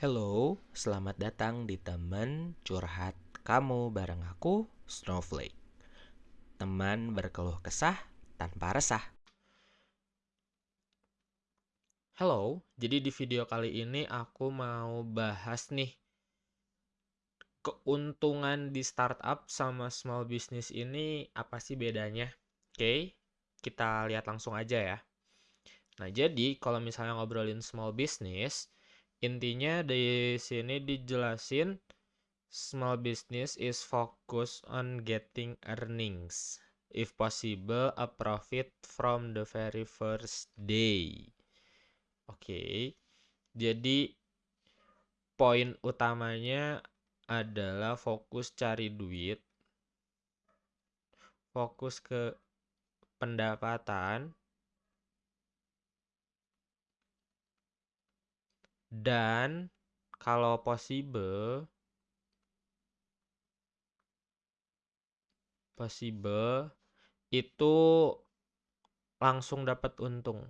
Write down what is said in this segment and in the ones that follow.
Hello, selamat datang di teman curhat kamu bareng aku, Snowflake. Teman berkeluh kesah tanpa resah. Halo, jadi di video kali ini aku mau bahas nih keuntungan di startup sama small business ini apa sih bedanya? Oke, kita lihat langsung aja ya. Nah, jadi kalau misalnya ngobrolin small business, intinya di sini dijelasin small business is focus on getting earnings. If possible, a profit from the very first day. Oke. Jadi poin utamanya adalah fokus cari duit, fokus ke pendapatan, dan kalau possible possible itu langsung dapat untung.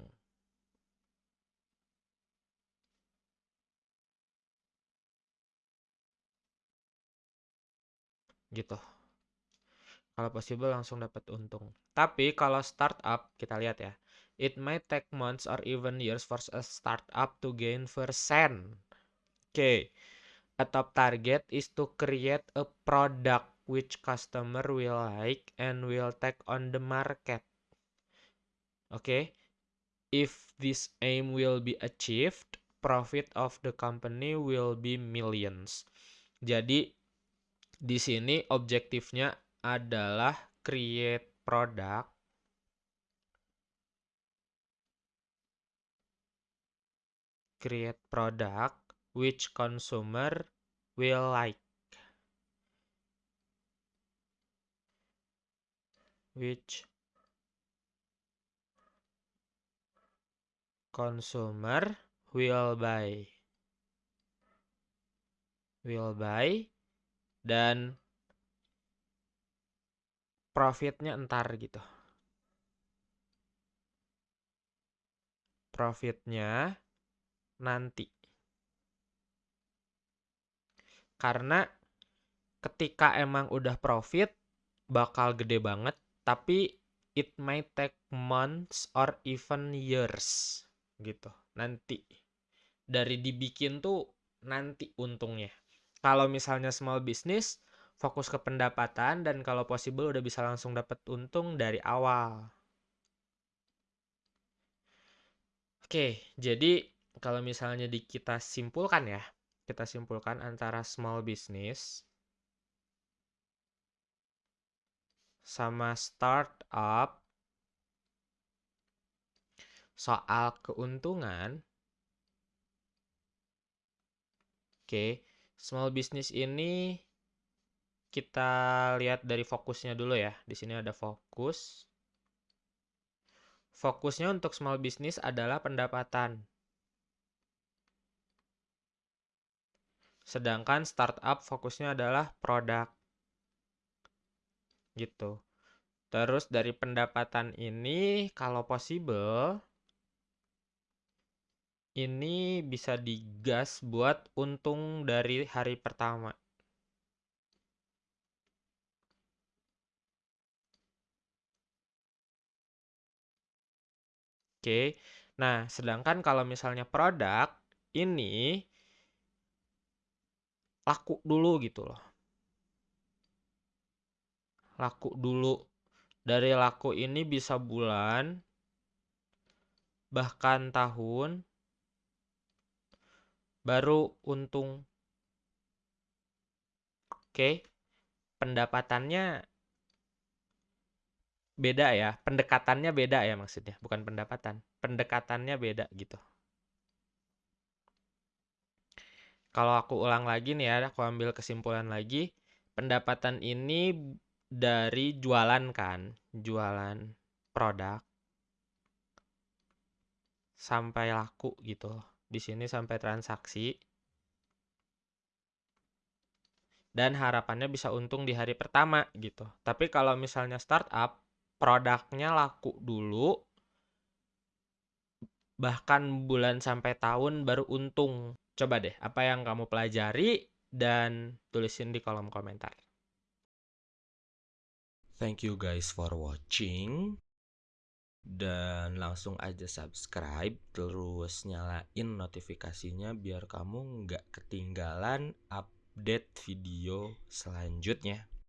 Gitu. Kalau possible langsung dapat untung. Tapi kalau startup kita lihat ya. It might take months or even years for a startup to gain percent. Oke. Okay. A top target is to create a product which customer will like and will take on the market. Oke. Okay. If this aim will be achieved, profit of the company will be millions. Jadi di sini objektifnya adalah create product. Create product which consumer will like. Which consumer will buy. Will buy dan profitnya entar gitu profitnya nanti. Karena ketika emang udah profit bakal gede banget, tapi it might take months or even years gitu. Nanti dari dibikin tuh nanti untungnya. Kalau misalnya small business fokus ke pendapatan dan kalau possible udah bisa langsung dapat untung dari awal. Oke, jadi kalau misalnya di kita simpulkan ya, kita simpulkan antara small business sama startup soal keuntungan. Oke, small business ini kita lihat dari fokusnya dulu ya. Di sini ada fokus. Fokusnya untuk small business adalah pendapatan. Sedangkan startup fokusnya adalah produk. Gitu. Terus dari pendapatan ini kalau possible ini bisa digas buat untung dari hari pertama. Oke. Nah, sedangkan kalau misalnya produk ini laku dulu gitu loh. Laku dulu. Dari laku ini bisa bulan, bahkan tahun, baru untung. Oke, pendapatannya beda ya, pendekatannya beda ya maksudnya, bukan pendapatan, pendekatannya beda gitu. Kalau aku ulang lagi nih ya, aku ambil kesimpulan lagi. Pendapatan ini dari jualan kan, jualan produk sampai laku gitu. Di sini sampai transaksi. Dan harapannya bisa untung di hari pertama gitu. Tapi kalau misalnya startup, produknya laku dulu, bahkan bulan sampai tahun baru untung Coba deh, apa yang kamu pelajari dan tulisin di kolom komentar. Thank you guys for watching. Dan langsung aja subscribe terus nyalain notifikasinya biar kamu nggak ketinggalan update video selanjutnya.